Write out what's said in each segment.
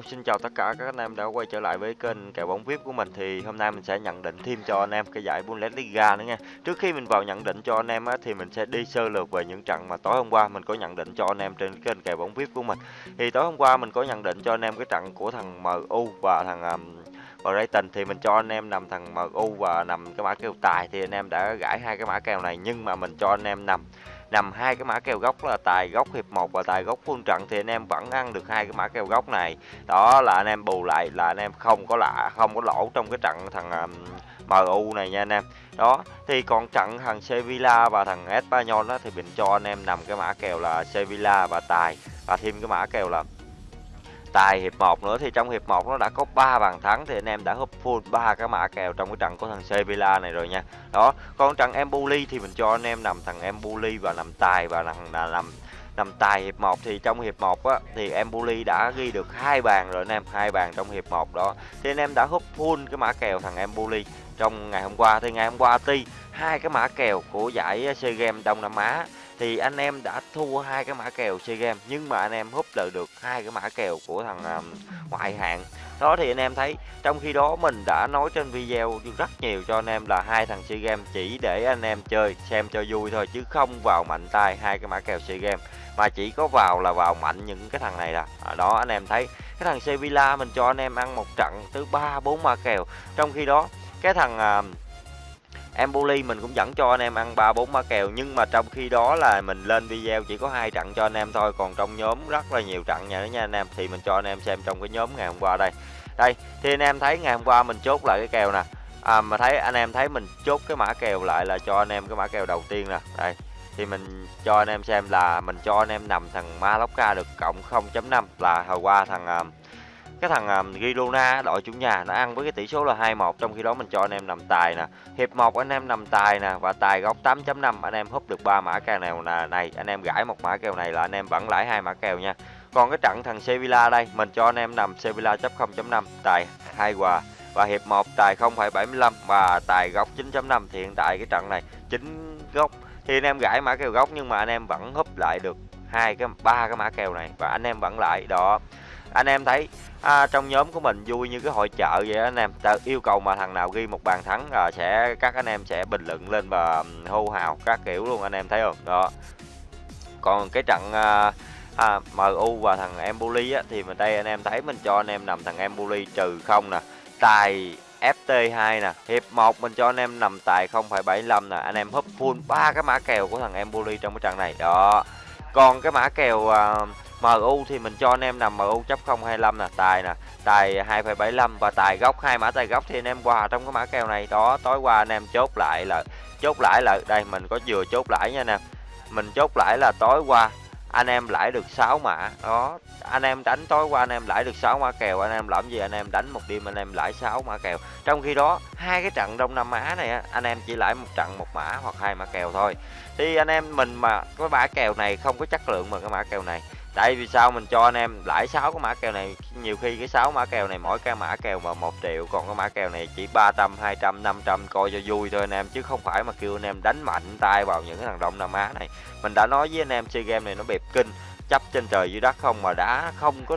Hello, xin chào tất cả các anh em đã quay trở lại với kênh kèo bóng VIP của mình thì hôm nay mình sẽ nhận định thêm cho anh em cái giải Bundesliga nữa nha. Trước khi mình vào nhận định cho anh em á, thì mình sẽ đi sơ lược về những trận mà tối hôm qua mình có nhận định cho anh em trên kênh kèo bóng VIP của mình. Thì tối hôm qua mình có nhận định cho anh em cái trận của thằng MU và thằng um, Brighton thì mình cho anh em nằm thằng MU và nằm cái mã kèo tài thì anh em đã gãi hai cái mã kèo này nhưng mà mình cho anh em nằm nằm hai cái mã kèo gốc là tài gốc hiệp 1 và tài gốc full trận thì anh em vẫn ăn được hai cái mã kèo gốc này. Đó là anh em bù lại là anh em không có lạ không có lỗ trong cái trận thằng um, MU này nha anh em. Đó thì còn trận thằng Sevilla và thằng Espanyol đó thì mình cho anh em nằm cái mã kèo là Sevilla và tài và thêm cái mã kèo là tài hiệp 1 nữa thì trong hiệp 1 nó đã có 3 bàn thắng thì anh em đã húp full ba cái mã kèo trong cái trận của thằng Sevilla này rồi nha. Đó, còn trận Empoli thì mình cho anh em nằm thằng Empoli và nằm tài và nằm là nằm nằm tài hiệp 1 thì trong hiệp 1 á thì Empoli đã ghi được hai bàn rồi anh em, hai bàn trong hiệp 1 đó. Thì anh em đã húp full cái mã kèo thằng Empoli trong ngày hôm qua thì ngày hôm qua tuy hai cái mã kèo của giải SEA Games Đông Nam Á thì anh em đã thua hai cái mã kèo chơi game nhưng mà anh em húp lợi được hai cái mã kèo của thằng um, ngoại hạng. Đó thì anh em thấy trong khi đó mình đã nói trên video rất nhiều cho anh em là hai thằng chơi game chỉ để anh em chơi xem cho vui thôi chứ không vào mạnh tay hai cái mã kèo chơi game mà chỉ có vào là vào mạnh những cái thằng này là à, đó anh em thấy cái thằng Sevilla mình cho anh em ăn một trận tới ba bốn mã kèo. Trong khi đó cái thằng uh, Empoli mình cũng dẫn cho anh em ăn 3 4 mã kèo nhưng mà trong khi đó là mình lên video chỉ có hai trận cho anh em thôi, còn trong nhóm rất là nhiều trận nha nha anh em thì mình cho anh em xem trong cái nhóm ngày hôm qua đây. Đây, thì anh em thấy ngày hôm qua mình chốt lại cái kèo nè. À mà thấy anh em thấy mình chốt cái mã kèo lại là cho anh em cái mã kèo đầu tiên nè. Đây. Thì mình cho anh em xem là mình cho anh em nằm thằng Mallorca được cộng 0.5 là hồi qua thằng uh, cái thằng um, Girona đội chủ nhà nó ăn với cái tỷ số là 2-1 trong khi đó mình cho anh em nằm tài nè. Hiệp 1 anh em nằm tài nè và tài góc 8.5 anh em húp được ba mã kèo nào là này anh em gãi một mã kèo này là anh em vẫn lãi hai mã kèo nha. Còn cái trận thằng Sevilla đây mình cho anh em nằm Sevilla chấp 0.5 tài hai quà và hiệp 1 tài 0.75 và tài góc 9.5 thì hiện tại cái trận này chính góc. Thì anh em gãi mã kèo góc nhưng mà anh em vẫn húp lại được hai cái ba cái mã kèo này và anh em vẫn lại đó anh em thấy à, trong nhóm của mình vui như cái hội chợ vậy anh em. Ta yêu cầu mà thằng nào ghi một bàn thắng à, sẽ các anh em sẽ bình luận lên và hô hào các kiểu luôn anh em thấy không? Đó. Còn cái trận à, à, MU và thằng Empoli á, thì mình đây anh em thấy mình cho anh em nằm thằng Empoli trừ không nè. Tài FT2 nè hiệp 1 mình cho anh em nằm tài 0,75 nè. Anh em húp full ba cái mã kèo của thằng Empoli trong cái trận này. Đó. Còn cái mã kèo à, MU thì mình cho anh em nằm MU chấp 025 nè, tài nè, tài 2,75 và tài góc hai mã tài góc thì anh em qua trong cái mã kèo này đó, tối qua anh em chốt lại là chốt lại là đây mình có vừa chốt lại nha nè. Mình chốt lại là tối qua anh em lãi được 6 mã đó anh em đánh tối qua anh em lãi được 6 mã kèo anh em làm gì anh em đánh một đêm anh em lãi 6 mã kèo trong khi đó hai cái trận đông nam á này anh em chỉ lãi một trận một mã hoặc hai mã kèo thôi thì anh em mình mà cái mã kèo này không có chất lượng mà cái mã kèo này tại vì sao mình cho anh em lãi 6 cái mã kèo này? Nhiều khi cái 6 mã kèo này mỗi cái mã kèo mà 1 triệu, còn cái mã kèo này chỉ 300 200 500 coi cho vui thôi anh em, chứ không phải mà kêu anh em đánh mạnh tay vào những cái thằng Đông Nam Á này. Mình đã nói với anh em, chơi game này nó bẹp kinh, chấp trên trời dưới đất không mà đã không có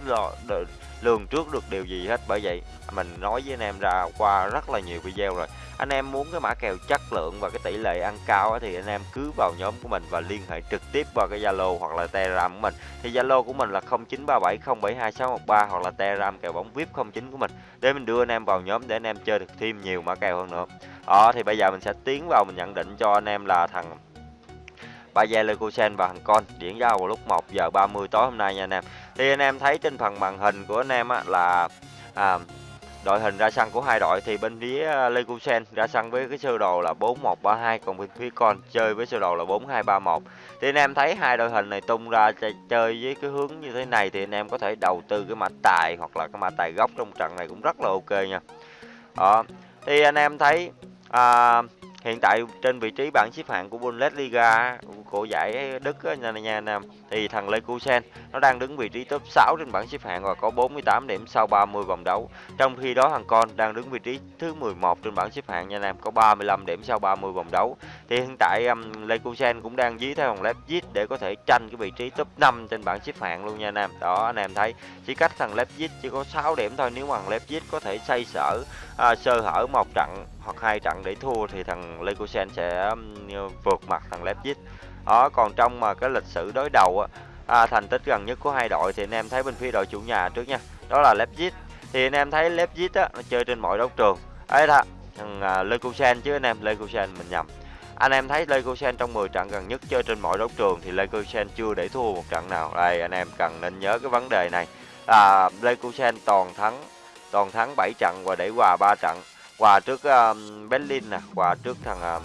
lường trước được điều gì hết, bởi vậy mình nói với anh em ra qua rất là nhiều video rồi. Anh em muốn cái mã kèo chất lượng và cái tỷ lệ ăn cao thì anh em cứ vào nhóm của mình và liên hệ trực tiếp vào cái Zalo hoặc là Telegram của mình. Thì Zalo của mình là 0937072613 hoặc là Telegram kèo bóng VIP 09 của mình. Để mình đưa anh em vào nhóm để anh em chơi được thêm nhiều mã kèo hơn nữa. Đó, thì bây giờ mình sẽ tiến vào, mình nhận định cho anh em là thằng Bayer Leverkusen và thằng Con. Diễn ra vào lúc 1 giờ 30 tối hôm nay nha anh em. Thì anh em thấy trên phần màn hình của anh em á, là à, đội hình ra sân của hai đội thì bên phía à, ra sân với cái sơ đồ là 4132 còn bên phía Con chơi với sơ đồ là 4231. Thì anh em thấy hai đội hình này tung ra chơi với cái hướng như thế này thì anh em có thể đầu tư cái mã tài hoặc là cái mã tài gốc trong trận này cũng rất là ok nha. Đó. Thì anh em thấy à, hiện tại trên vị trí bảng xếp hạng của Bundesliga của giải Đức nhà nha, nha. Thì thằng Leverkusen nó đang đứng vị trí top 6 trên bảng xếp hạng và có 48 điểm sau 30 vòng đấu. Trong khi đó thằng Con đang đứng vị trí thứ 11 trên bảng xếp hạng nha nam có 35 điểm sau 30 vòng đấu. Thì hiện tại um, Leverkusen cũng đang dí theo thằng Leipzig để có thể tranh cái vị trí top 5 trên bảng xếp hạng luôn nha anh em. Đó anh em thấy chỉ cách thằng Leipzig chỉ có 6 điểm thôi nếu mà thằng Leipzig có thể xây sở à, sơ hở một trận hoặc hai trận để thua thì thằng Leverkusen sẽ um, vượt mặt thằng Leipzig. Đó còn trong mà cái lịch sử đối đầu á à, thành tích gần nhất của hai đội thì anh em thấy bên phía đội chủ nhà trước nha. Đó là Leipzig. Thì anh em thấy Leipzig á nó chơi trên mọi đấu trường. Ấy đó, thằng à, uh, Leverkusen chứ anh em, Leverkusen mình nhầm. Anh em thấy Leverkusen trong 10 trận gần nhất chơi trên mọi đấu trường thì Leverkusen chưa để thua một trận nào. Đây anh em cần nên nhớ cái vấn đề này. À, Leverkusen toàn thắng toàn thắng 7 trận và để hòa 3 trận. Hòa trước um, Berlin nè, hòa trước thằng um,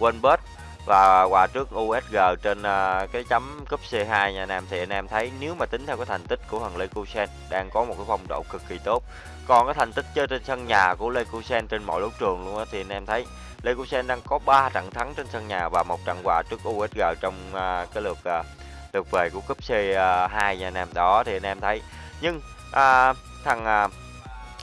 Wolfsburg và hòa trước USG trên uh, cái chấm cúp C2 nha anh em thì anh em thấy nếu mà tính theo cái thành tích của thằng Leverkusen đang có một cái phong độ cực kỳ tốt. Còn cái thành tích chơi trên sân nhà của Leverkusen trên mọi đấu trường luôn á thì anh em thấy Leverkusen đang có 3 trận thắng trên sân nhà và một trận hòa trước USG trong uh, cái lượt uh, lượt về của cúp C2 nha anh em. Đó thì anh em thấy nhưng uh, thằng uh,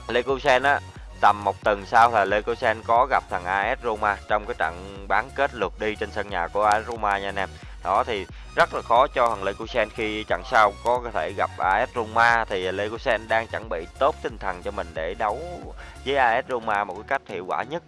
Leverkusen á tầm một tuần sau là Leverkusen có gặp thằng AS Roma trong cái trận bán kết lượt đi trên sân nhà của AS Roma nha anh em. Đó thì rất là khó cho thằng Leverkusen khi trận sau có thể gặp AS Roma thì Leverkusen đang chuẩn bị tốt tinh thần cho mình để đấu với AS Roma một cái cách hiệu quả nhất.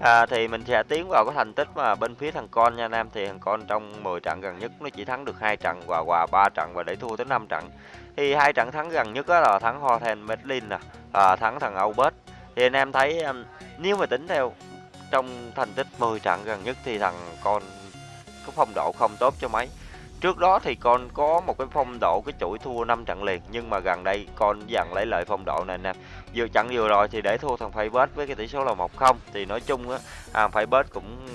À, thì mình sẽ tiến vào cái thành tích mà bên phía thằng con nha anh em thì thằng con trong 10 trận gần nhất nó chỉ thắng được hai trận và hòa ba trận và để thua tới 5 trận thì hai trận thắng gần nhất đó là thắng Hohen Berlin nè à, thắng thằng Albert thì anh em thấy um, nếu mà tính theo trong thành tích 10 trận gần nhất thì thằng con có phong độ không tốt cho mấy. Trước đó thì con có một cái phong độ cái chuỗi thua 5 trận liền nhưng mà gần đây con dần lấy lại phong độ này anh em vừa trận vừa rồi thì để thua thằng Faybet với cái tỷ số là 1-0 thì nói chung á à, Faybet cũng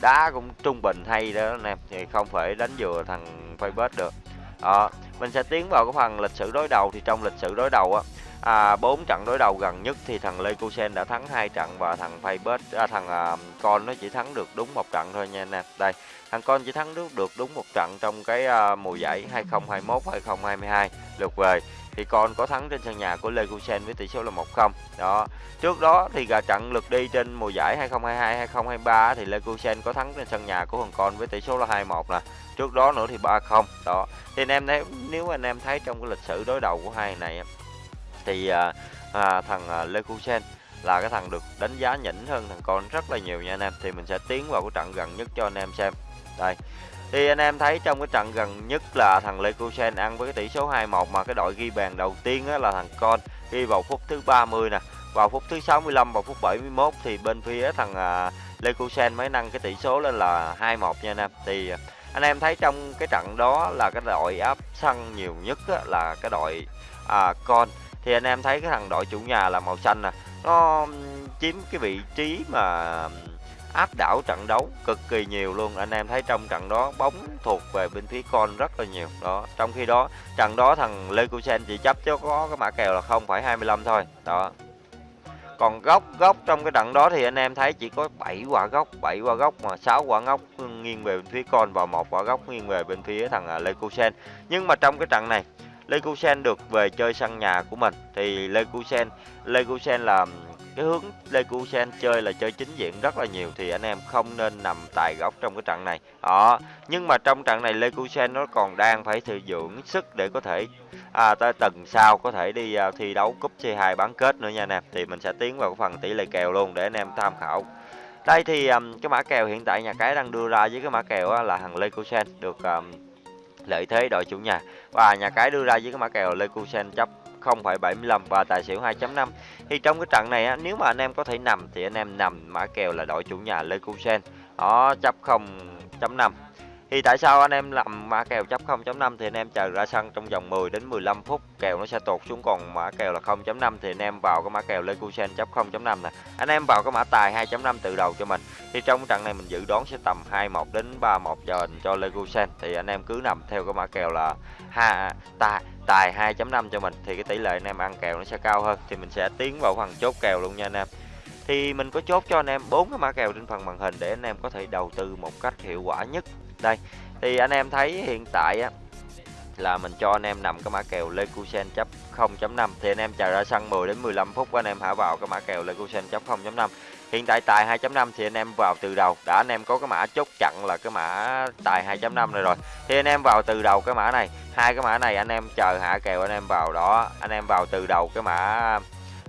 đá cũng trung bình hay đó anh em thì không phải đánh vừa thằng Faybet được. À, mình sẽ tiến vào cái phần lịch sử đối đầu. Thì trong lịch sử đối đầu á à, 4 trận đối đầu gần nhất thì thằng Lê Sen đã thắng hai trận và thằng Faybet à, thằng à, con nó chỉ thắng được đúng một trận thôi nha anh em. Đây, thằng con chỉ thắng được được đúng một trận trong cái à, mùa giải 2021 2022 lượt về thì con có thắng trên sân nhà của Lê Sen với tỷ số là 1-0. Đó. Trước đó thì gà trận lượt đi trên mùa giải 2022 2023 thì Lê Sen có thắng trên sân nhà của thằng con với tỷ số là 2-1 nè. Trước đó nữa thì 3-0. Đó. Thì anh em thấy nếu anh em thấy trong cái lịch sử đối đầu của hai này thì à, à, thằng à, là cái thằng được đánh giá nhỉnh hơn thằng con rất là nhiều nha anh em. Thì mình sẽ tiến vào cái trận gần nhất cho anh em xem. Đây thì anh em thấy trong cái trận gần nhất là thằng Leverkusen ăn với cái tỷ số 2-1 mà cái đội ghi bàn đầu tiên á, là thằng con ghi vào phút thứ 30 nè. Vào phút thứ 65 vào phút 71 thì bên phía thằng à, uh, Leverkusen mới nâng cái tỷ số lên là 2-1 nha anh em. Thì à, anh em thấy trong cái trận đó là cái đội áp sân nhiều nhất á, là cái đội à, con thì anh em thấy cái thằng đội chủ nhà là màu xanh nè. Nó chiếm cái vị trí mà áp đảo trận đấu cực kỳ nhiều luôn. Anh em thấy trong trận đó bóng thuộc về bên phía con rất là nhiều. Đó trong khi đó trận đó thằng Leverkusen chỉ chấp cho có cái mã kèo là 0,25 thôi. Đó. Còn góc góc trong cái trận đó thì anh em thấy chỉ có 7 quả góc 7 quả góc mà 6 quả góc nghiêng về bên phía con và một quả góc nghiêng về bên phía thằng à, Leverkusen nhưng mà trong cái trận này Leverkusen được về chơi sân nhà của mình thì Leverkusen Leverkusen là cái hướng Leverkusen chơi là chơi chính diện rất là nhiều thì anh em không nên nằm tại góc trong cái trận này. Đó, nhưng mà trong trận này Leverkusen nó còn đang phải thừa dưỡng sức để có thể à, tới tuần sau có thể đi à, thi đấu cúp C2 bán kết nữa nha anh em. Thì mình sẽ tiến vào cái phần tỷ lệ kèo luôn để anh em tham khảo. Đây thì um, cái mã kèo hiện tại nhà cái đang đưa ra với cái mã kèo á, là thằng Leverkusen được um, lợi thế đội chủ nhà và nhà cái đưa ra với cái mã kèo Leverkusen chấp 0,75 và tài xỉu 2.5 thì trong cái trận này á, nếu mà anh em có thể nằm thì anh em nằm mã kèo là đội chủ nhà Leverkusen đó chấp 0.5 thì tại sao anh em làm mã kèo chấp 0.5 thì anh em chờ ra sân trong vòng 10 đến 15 phút kèo nó sẽ tụt xuống còn mã kèo là 0.5 thì anh em vào cái mã kèo Leverkusen chấp 0.5 nè. Anh em vào cái mã tài 2.5 từ đầu cho mình. Thì trong trận này mình dự đoán sẽ tầm 21 đến 31 giờ cho Leverkusen thì anh em cứ nằm theo cái mã kèo là ha tài tài 2.5 cho mình. Thì cái tỷ lệ anh em ăn kèo nó sẽ cao hơn. Thì mình sẽ tiến vào phần chốt kèo luôn nha anh em. Thì mình có chốt cho anh em bốn cái mã kèo trên phần màn hình để anh em có thể đầu tư một cách hiệu quả nhất. Đây, thì anh em thấy hiện tại á là mình cho anh em nằm cái mã kèo Lecusen chấp 0.5 thì anh em chờ ra sân 10 đến 15 phút anh em hãy vào cái mã kèo Lecusen chấp 0.5 hiện tại tài 2.5 thì anh em vào từ đầu. Đã anh em có cái mã chốt chặn là cái mã tài 2.5 này rồi. Thì anh em vào từ đầu cái mã này. Hai cái mã này anh em chờ hạ kèo anh em vào đó. Anh em vào từ đầu cái mã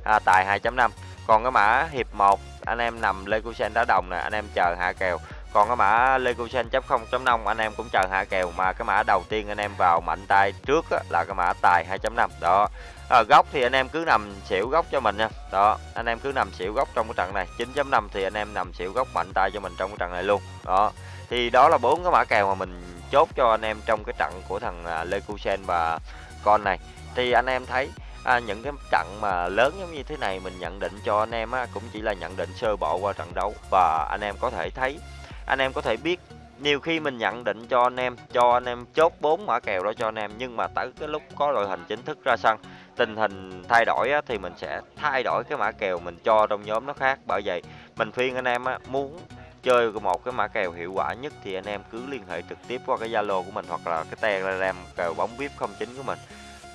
à, tài 2.5 còn cái mã hiệp 1 anh em nằm Lecusen đá đồng nè. Anh em chờ hạ kèo còn cái mã Lecusen 0.5 anh em cũng chờ hạ kèo mà cái mã đầu tiên anh em vào mạnh tay trước á, là cái mã tài 2.5 đó. À, góc thì anh em cứ nằm xỉu góc cho mình nha. Đó anh em cứ nằm xỉu góc trong cái trận này. 9.5 thì anh em nằm xỉu góc mạnh tay cho mình trong cái trận này luôn. Đó. Thì đó là bốn cái mã kèo mà mình chốt cho anh em trong cái trận của thằng à, và con này. Thì anh em thấy à, những cái trận mà lớn giống như thế này mình nhận định cho anh em á, cũng chỉ là nhận định sơ bộ qua trận đấu. Và anh em có thể thấy anh em có thể biết nhiều khi mình nhận định cho anh em cho anh em chốt bốn mã kèo đó cho anh em nhưng mà tới cái lúc có đội hình chính thức ra sân tình hình thay đổi á, thì mình sẽ thay đổi cái mã kèo mình cho trong nhóm nó khác. Bởi vậy mình khuyên anh em á, muốn chơi một cái mã kèo hiệu quả nhất thì anh em cứ liên hệ trực tiếp qua cái Zalo của mình hoặc là cái Telegram kèo bóng VIP 09 của mình.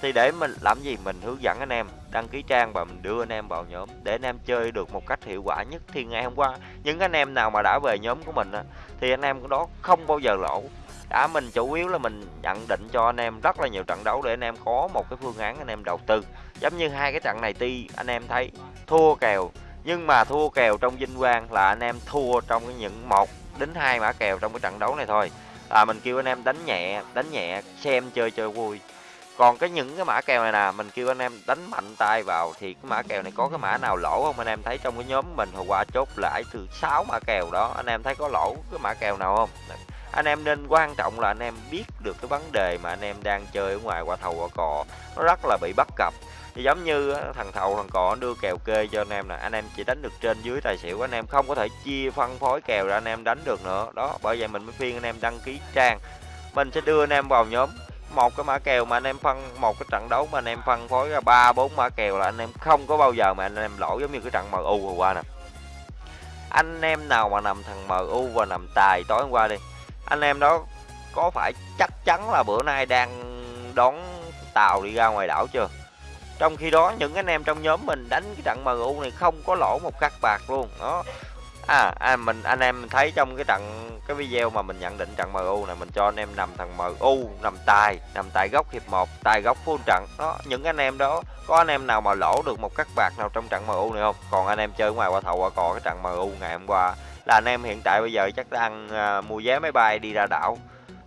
Thì để mình làm gì mình hướng dẫn anh em đăng ký trang và mình đưa anh em vào nhóm để anh em chơi được một cách hiệu quả nhất thì ngày hôm qua những anh em nào mà đã về nhóm của mình á, thì anh em đó không bao giờ lỗ đã mình chủ yếu là mình nhận định cho anh em rất là nhiều trận đấu để anh em có một cái phương án anh em đầu tư giống như hai cái trận này ti anh em thấy thua kèo nhưng mà thua kèo trong vinh quang là anh em thua trong những một đến hai mã kèo trong cái trận đấu này thôi là mình kêu anh em đánh nhẹ đánh nhẹ xem chơi chơi vui còn cái những cái mã kèo này nè mình kêu anh em đánh mạnh tay vào thì cái mã kèo này có cái mã nào lỗ không anh em thấy trong cái nhóm mình hồi qua chốt lại từ 6 mã kèo đó anh em thấy có lỗ cái mã kèo nào không anh em nên quan trọng là anh em biết được cái vấn đề mà anh em đang chơi ở ngoài qua thầu qua cò nó rất là bị bắt cặp thì giống như thằng thầu thằng cò đưa kèo kê cho anh em nè anh em chỉ đánh được trên dưới tài xỉu anh em không có thể chia phân phối kèo ra anh em đánh được nữa đó bởi vậy mình mới khuyên anh em đăng ký trang mình sẽ đưa anh em vào nhóm một cái mã kèo mà anh em phân, một cái trận đấu mà anh em phân phối ra ba, bốn mã kèo là anh em không có bao giờ mà anh em lỗ giống như cái trận MU vừa qua nè. Anh em nào mà nằm thằng MU và nằm tài tối hôm qua đi, anh em đó có phải chắc chắn là bữa nay đang đón tàu đi ra ngoài đảo chưa? Trong khi đó những anh em trong nhóm mình đánh cái trận MU này không có lỗ một cắt bạc luôn, đó à, à mình anh em thấy trong cái trận cái video mà mình nhận định trận MU này mình cho anh em nằm thằng MU nằm tài nằm tại góc hiệp 1 tài góc full trận đó những anh em đó có anh em nào mà lỗ được một cắt bạc nào trong trận MU này không còn anh em chơi ngoài qua thầu qua cò cái trận MU ngày hôm qua là anh em hiện tại bây giờ chắc đang à, mua vé máy bay đi ra đảo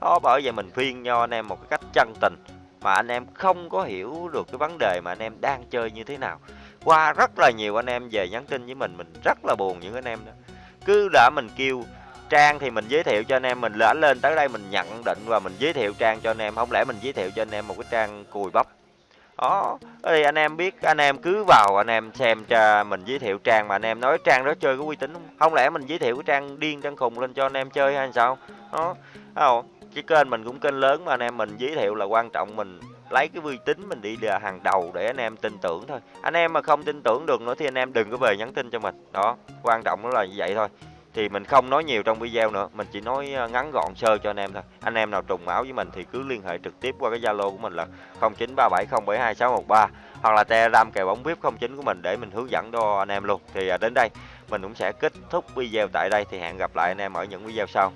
đó bởi vậy mình khuyên cho anh em một cái cách chân tình mà anh em không có hiểu được cái vấn đề mà anh em đang chơi như thế nào qua rất là nhiều anh em về nhắn tin với mình mình rất là buồn những anh em đó cứ đã mình kêu. Trang thì mình giới thiệu cho anh em, mình lỡ lên tới đây mình nhận định và mình giới thiệu trang cho anh em. Không lẽ mình giới thiệu cho anh em một cái trang cùi bắp? Đó thì anh em biết, anh em cứ vào anh em xem cho mình giới thiệu trang mà anh em nói trang đó chơi có uy tín không? Không lẽ mình giới thiệu cái trang điên trang khùng lên cho anh em chơi hay sao? Đó không cái kênh mình cũng kênh lớn mà anh em mình giới thiệu là quan trọng mình lấy cái uy tín mình đi là hàng đầu để anh em tin tưởng thôi. Anh em mà không tin tưởng được nữa thì anh em đừng có về nhắn tin cho mình. Đó, quan trọng đó là như vậy thôi. Thì mình không nói nhiều trong video nữa, mình chỉ nói ờ, ngắn gọn sơ cho anh em thôi. Anh em nào trùng máu với mình thì cứ liên hệ trực tiếp qua cái zalo của mình là 0937072613 hoặc là telegram kèo bóng vip 09 của mình để mình hướng dẫn cho anh em luôn. Thì à, đến đây mình cũng sẽ kết thúc video tại đây. Thì hẹn gặp lại anh em ở những video sau.